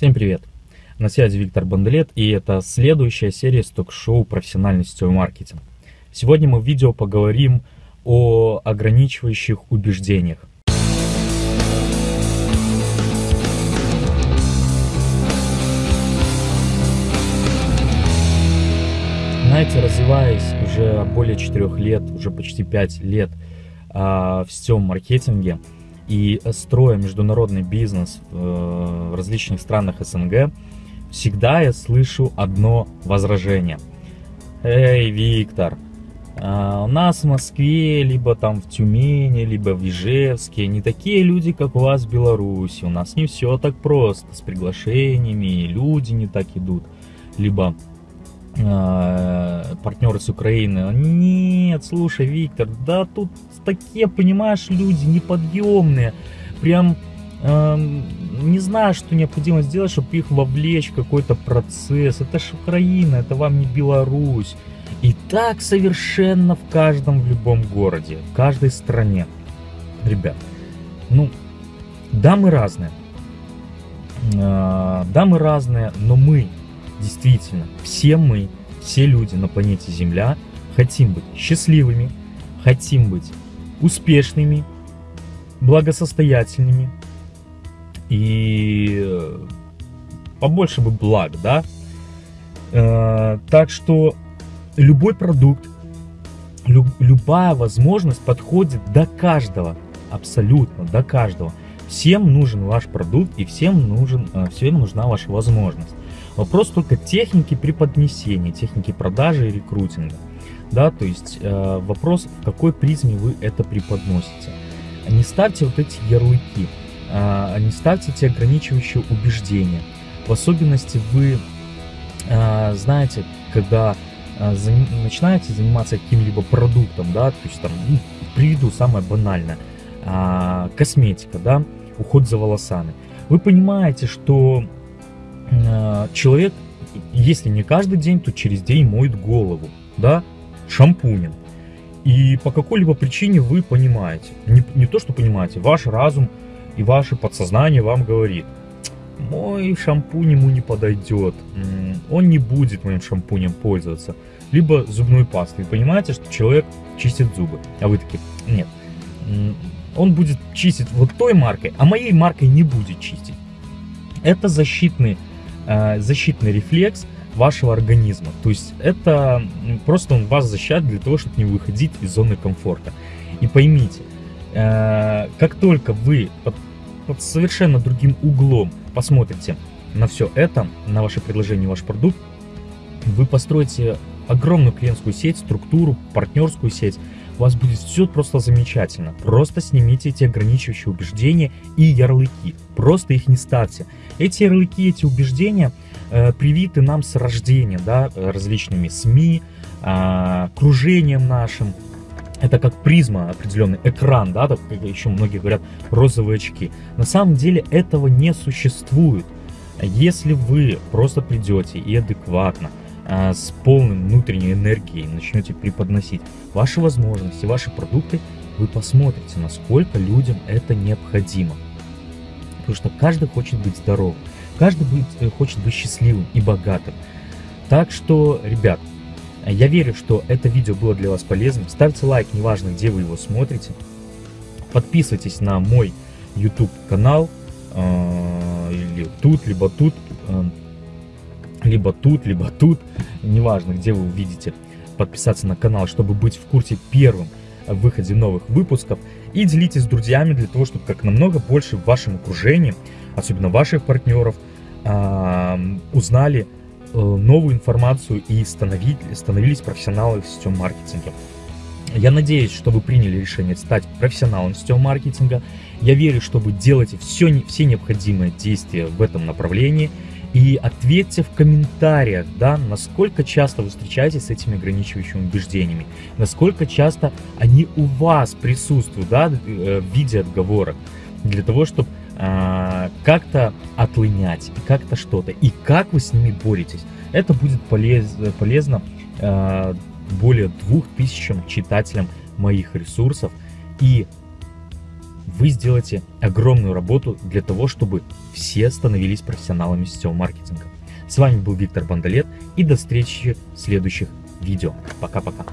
Всем привет! На связи Виктор Банделет и это следующая серия сток-шоу «Профессиональный сетевой маркетинг». Сегодня мы в видео поговорим о ограничивающих убеждениях. Знаете, развиваясь уже более 4 лет, уже почти 5 лет а, в сетевом маркетинге, и строя международный бизнес э, в различных странах СНГ, всегда я слышу одно возражение. Эй, Виктор, а, у нас в Москве, либо там в Тюмени, либо в Ижевске не такие люди, как у вас в Беларуси. У нас не все так просто с приглашениями, люди не так идут. Либо э, партнеры с Украины. Нет, слушай, Виктор, да тут такие, понимаешь, люди неподъемные. Прям э, не знаю, что необходимо сделать, чтобы их вовлечь в какой-то процесс. Это ж Украина, это вам не Беларусь. И так совершенно в каждом, в любом городе, в каждой стране. Ребят, ну, да, мы разные. Э, да, мы разные, но мы действительно, все мы, все люди на планете Земля хотим быть счастливыми, хотим быть успешными, благосостоятельными и э, побольше бы благ, да? Э, так что любой продукт, люб, любая возможность подходит до каждого, абсолютно до каждого. Всем нужен ваш продукт и всем, нужен, э, всем нужна ваша возможность. Вопрос только техники преподнесения, техники продажи и рекрутинга. Да, то есть э, вопрос, в какой призме вы это преподносите. Не ставьте вот эти ярлыки, э, не ставьте эти ограничивающие убеждения. В особенности вы э, знаете, когда э, за, начинаете заниматься каким-либо продуктом, да, то есть там, ну, приведу самое банальное, э, косметика, да, уход за волосами. Вы понимаете, что человек, если не каждый день, то через день моет голову, да, шампунем. И по какой-либо причине вы понимаете, не, не то что понимаете, ваш разум и ваше подсознание вам говорит, мой шампунь ему не подойдет, он не будет моим шампунем пользоваться. Либо зубной пастой. Вы понимаете, что человек чистит зубы, а вы такие, нет, он будет чистить вот той маркой, а моей маркой не будет чистить. Это защитный Э, защитный рефлекс вашего организма. То есть это просто он вас защищает для того, чтобы не выходить из зоны комфорта. И поймите, э, как только вы под, под совершенно другим углом посмотрите на все это, на ваше предложение, ваш продукт, вы построите огромную клиентскую сеть, структуру, партнерскую сеть, у вас будет все просто замечательно. Просто снимите эти ограничивающие убеждения и ярлыки. Просто их не ставьте. Эти ярлыки, эти убеждения э, привиты нам с рождения, да, различными СМИ, э, окружением нашим. Это как призма, определенный экран, да, так, еще многие говорят, розовые очки. На самом деле этого не существует. Если вы просто придете и адекватно а, с полным внутренней энергией начнете преподносить ваши возможности, ваши продукты, вы посмотрите, насколько людям это необходимо. Потому что каждый хочет быть здоровым, каждый э, хочет быть счастливым и богатым. Так что, ребят, я верю, что это видео было для вас полезным. Ставьте лайк, неважно, где вы его смотрите. Подписывайтесь на мой YouTube канал, э, или тут, либо тут. Либо тут, либо тут, неважно, где вы увидите, подписаться на канал, чтобы быть в курсе первым в выходе новых выпусков. И делитесь с друзьями для того, чтобы как намного больше в вашем окружении, особенно ваших партнеров, узнали э, новую информацию и становились профессионалами в сетевом маркетинге. Я надеюсь, что вы приняли решение стать профессионалом сетевого маркетинга. Я верю, что вы делаете все, все необходимые действия в этом направлении – и ответьте в комментариях, да, насколько часто вы встречаетесь с этими ограничивающими убеждениями, насколько часто они у вас присутствуют, да, э, в виде отговорок, для того, чтобы э, как-то отлынять, как-то что-то, и как вы с ними боретесь. Это будет полез, полезно э, более двух тысячам читателям моих ресурсов, и вы сделаете огромную работу для того, чтобы все становились профессионалами сетевого маркетинга. С вами был Виктор Бандалет и до встречи в следующих видео. Пока-пока.